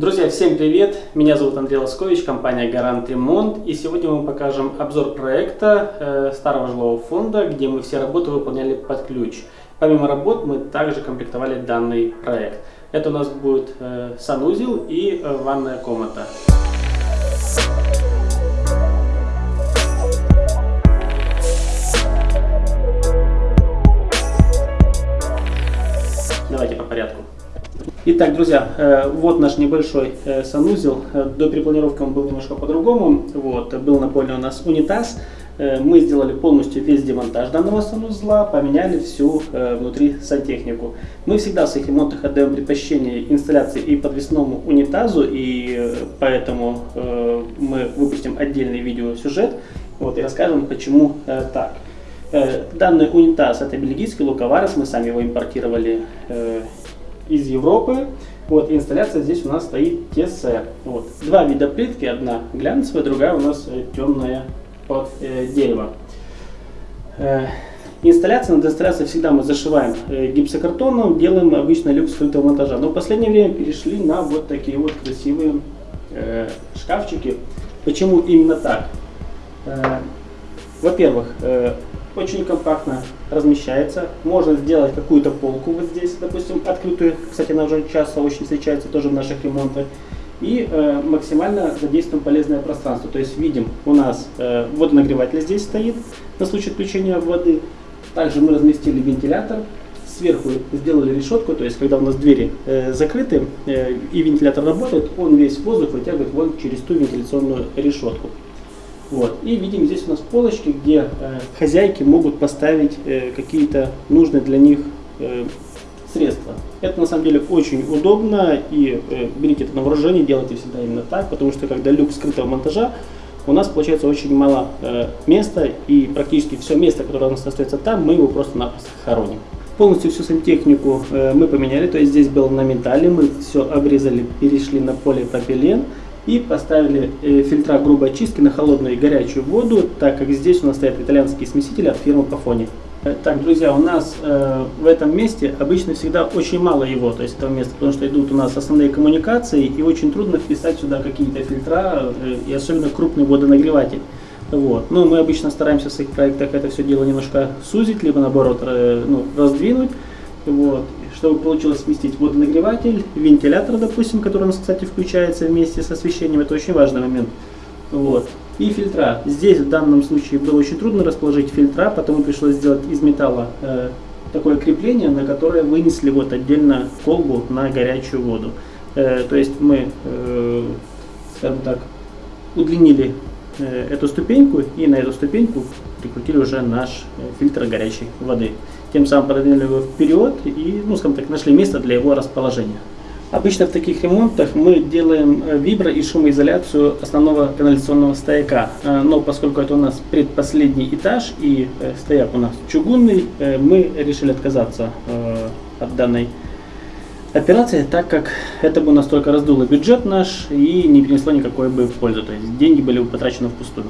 Друзья, всем привет! Меня зовут Андрей Лоскович, компания Гарант Ремонт. И сегодня мы покажем обзор проекта э, старого жилого фонда, где мы все работы выполняли под ключ. Помимо работ мы также комплектовали данный проект. Это у нас будет э, санузел и э, ванная комната. Итак, друзья, э, вот наш небольшой э, санузел. Э, до перепланировки он был немножко по-другому. Вот, был напольный у нас унитаз. Мы сделали полностью весь демонтаж данного санузла, поменяли всю внутри сантехнику. Мы всегда в своих ремонтах отдаем предпочтение инсталляции и подвесному унитазу, и поэтому мы выпустим отдельный видеосюжет вот, и расскажем, почему так. Данный унитаз это бельгийский луковарес, мы сами его импортировали из Европы. Вот, инсталляция здесь у нас стоит ТС. Вот. Два вида плитки, одна глянцевая, другая у нас э, темная под э, дерево. Э, инсталляция, над инсталляцией всегда мы зашиваем э, гипсокартоном, делаем обычно люкс скрытого монтажа. Но в последнее время перешли на вот такие вот красивые э, шкафчики. Почему именно так? Э, Во-первых, э, очень компактно размещается. Можно сделать какую-то полку вот здесь, допустим, открытую. Кстати, она уже часто очень встречается тоже в наших ремонтах. И э, максимально задействуем полезное пространство. То есть видим, у нас э, водонагреватель здесь стоит на случай отключения воды. Также мы разместили вентилятор. Сверху сделали решетку, то есть когда у нас двери э, закрыты э, и вентилятор работает, он весь воздух вытягивает вон через ту вентиляционную решетку. Вот. И видим здесь у нас полочки, где э, хозяйки могут поставить э, какие-то нужные для них э, средства. Это на самом деле очень удобно и э, берите это на вооружение, делайте всегда именно так, потому что когда люк скрытого монтажа, у нас получается очень мало э, места и практически все место, которое у нас остается там, мы его просто-напросто хороним. Полностью всю сантехнику э, мы поменяли, то есть здесь было на металле, мы все обрезали, перешли на полипропилен и поставили э, фильтра грубой очистки на холодную и горячую воду, так как здесь у нас стоят итальянские смесители от фирмы Pafoni. Э, так, друзья, у нас э, в этом месте обычно всегда очень мало его, то есть этого места, потому что идут у нас основные коммуникации, и очень трудно вписать сюда какие-то фильтра, э, и особенно крупный водонагреватель. Вот. Но мы обычно стараемся в своих проектах это все дело немножко сузить, либо наоборот э, ну, раздвинуть. Вот чтобы получилось сместить водонагреватель, вентилятор, допустим, который у нас, кстати, включается вместе с освещением, это очень важный момент. Вот. И фильтра. Здесь в данном случае было очень трудно расположить фильтра, потому пришлось сделать из металла э, такое крепление, на которое вынесли вот отдельно колбу на горячую воду. Э, то есть мы, э, скажем так, удлинили э, эту ступеньку и на эту ступеньку прикрутили уже наш э, фильтр горячей воды тем самым продвинули его вперед и, ну, скажем так, нашли место для его расположения. Обычно в таких ремонтах мы делаем э, вибро- и шумоизоляцию основного канализационного стояка. Э, но поскольку это у нас предпоследний этаж и э, стояк у нас чугунный, мы решили отказаться от данной операции, так как это бы у нас только раздуло бюджет наш и не принесло никакой бы пользы. То есть деньги были бы потрачены впустую.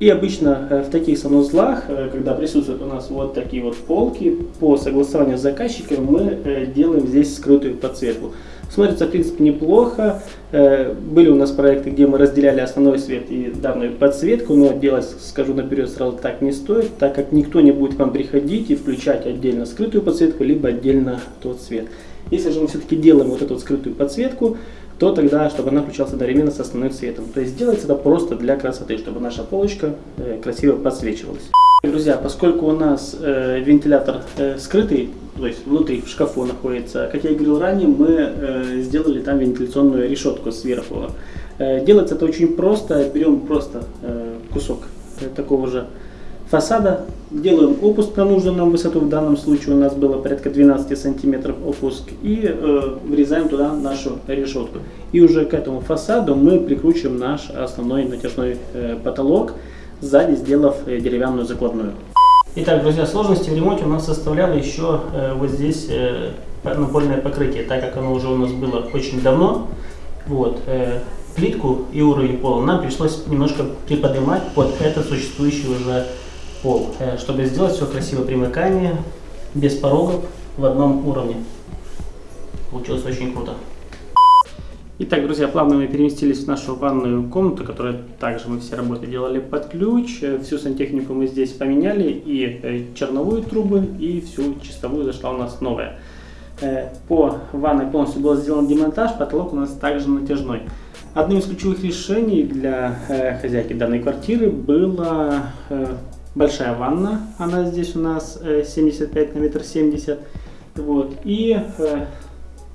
И обычно э, в таких санузлах, э, когда присутствуют у нас вот такие вот полки, по согласованию с заказчиком мы э, делаем здесь скрытую подсветку. Смотрится, в принципе, неплохо. Были у нас проекты, где мы разделяли основной свет и данную подсветку, но делать, скажу наперед, сразу так не стоит, так как никто не будет к вам приходить и включать отдельно скрытую подсветку, либо отдельно тот свет. Если же мы все-таки делаем вот эту вот скрытую подсветку, то тогда, чтобы она включалась одновременно с основным цветом. То есть делается это просто для красоты, чтобы наша полочка э, красиво подсвечивалась. Друзья, поскольку у нас э, вентилятор э, скрытый, то есть внутри в шкафу находится, как я и говорил ранее, мы э, сделали там вентиляционную решетку сверху. Э, делается это очень просто, берем просто э, кусок э, такого же фасада, делаем опуск на нужную нам высоту, в данном случае у нас было порядка 12 сантиметров опуск, и э, врезаем туда нашу решетку. И уже к этому фасаду мы прикручиваем наш основной натяжной э, потолок, сзади сделав э, деревянную закладную. Итак, друзья, сложности в ремонте у нас составляло еще э, вот здесь э, напольное покрытие, так как оно уже у нас было очень давно. Вот, э, плитку и уровень пола нам пришлось немножко приподнимать под этот существующий уже пол, э, чтобы сделать все красиво примыкание, без порогов, в одном уровне. Получилось очень круто. Итак, друзья, плавно мы переместились в нашу ванную комнату, которую также мы все работы делали под ключ. Всю сантехнику мы здесь поменяли, и э, черновые трубы, и всю чистовую зашла у нас новая. Э, по ванной полностью был сделан демонтаж, потолок у нас также натяжной. Одним из ключевых решений для э, хозяйки данной квартиры была большая ванна. Она здесь у нас 75 на метр 70. Вот. И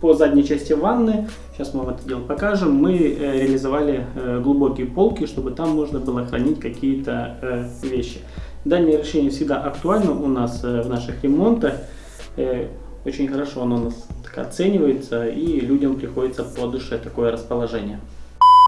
по задней части ванны, сейчас мы вам это дело покажем, мы э, реализовали э, глубокие полки, чтобы там можно было хранить какие-то э, вещи. Данное решение всегда актуально у нас в наших ремонтах. Очень хорошо оно у нас оценивается и людям приходится по душе такое расположение.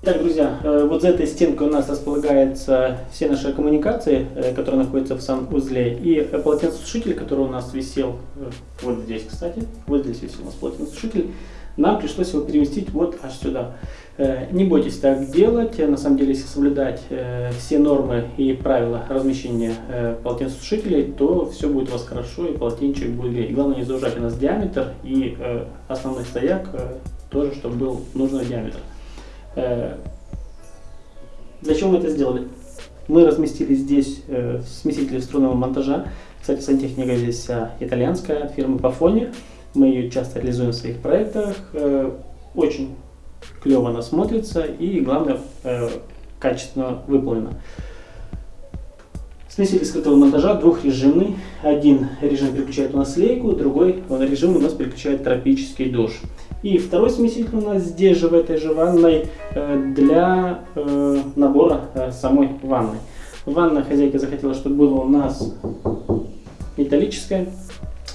Итак, друзья, э, вот за этой стенкой у нас располагаются все наши коммуникации, э, которые находятся в санузле, и полотенцесушитель, который у нас висел э, вот здесь, кстати, вот здесь висел у нас полотенцесушитель, нам пришлось его переместить вот аж сюда. Не бойтесь так делать, на самом деле, если соблюдать все нормы и правила размещения полотенцесушителей, то все будет у вас хорошо и полотенчик будет греть. Главное не заужать у нас диаметр и основной стояк тоже, чтобы был нужный диаметр. Э, для чего мы это сделали? Мы разместили здесь э, смеситель струнного монтажа. Кстати, сантехника здесь итальянская от фирмы Pafoni. Мы ее часто реализуем в своих проектах. Э, очень клево она смотрится и, главное, качественно выполнена. Смеситель скрытого монтажа двухрежимный. Один режим переключает у нас лейку, другой режим у нас переключает тропический душ. И второй смеситель у нас здесь же, в этой же ванной, э, для э, набора э, самой ванны. Ванна хозяйка захотела, чтобы было у нас металлическая.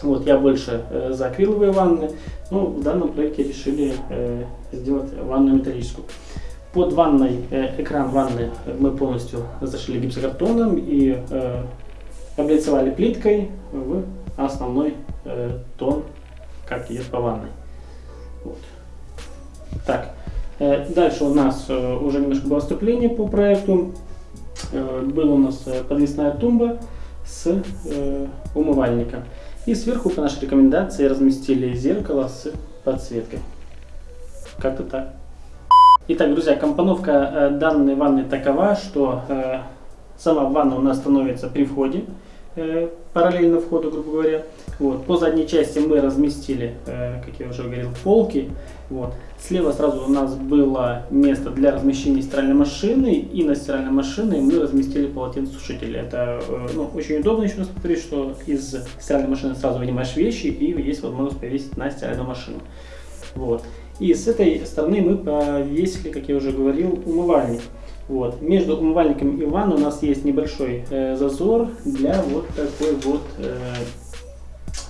Вот, я больше за акриловые ванны. Ну, в данном проекте решили сделать ванну металлическую. Под ванной, экран ванны мы полностью зашили гипсокартоном и облицевали плиткой в основной тон, как идет по ванной. Вот. Так, э, дальше у нас э, уже немножко было вступление по проекту. Э, была у нас подвесная тумба с умывальником. И сверху по нашей рекомендации разместили зеркало с подсветкой. Как-то так. Итак, друзья, компоновка данной ванны такова, что сама ванна у нас становится при входе. Э, параллельно входу, грубо говоря. Вот. По задней части мы разместили, э, как я уже говорил, полки. Вот. Слева сразу у нас было место для размещения стиральной машины, и на стиральной машине мы разместили полотенцесушитель. Это э, ну, очень удобно, еще раз повторюсь, что из стиральной машины сразу вынимаешь вещи, и есть возможность повесить на стиральную машину. Вот. И с этой стороны мы повесили, как я уже говорил, умывальник. Вот. Между умывальником и ванной у нас есть небольшой э, зазор для вот такой вот, э,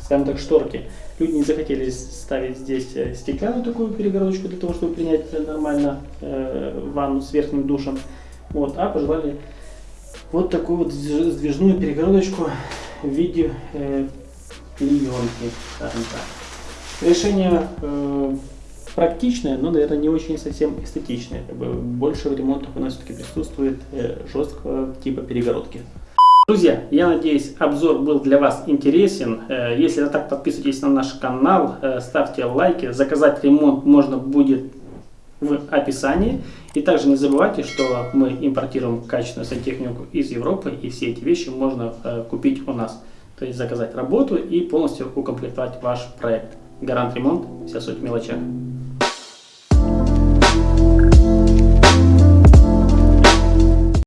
скажем так, шторки. Люди не захотели ставить здесь э, стеклянную такую перегородочку для того, чтобы принять нормально э, ванну с верхним душем. Вот, а пожелали вот такую вот сдвижную перегородочку в виде э, клеенки. Решение э, практичная, но, наверное, не очень совсем эстетичная. Как бы больше в ремонтах у нас все-таки присутствует э, жесткого типа перегородки. Друзья, я надеюсь, обзор был для вас интересен. Э, если так, подписывайтесь на наш канал, э, ставьте лайки. Заказать ремонт можно будет в описании. И также не забывайте, что мы импортируем качественную сантехнику из Европы, и все эти вещи можно купить у нас. То есть заказать работу и полностью укомплектовать ваш проект. Гарант ремонт, вся суть в мелочах.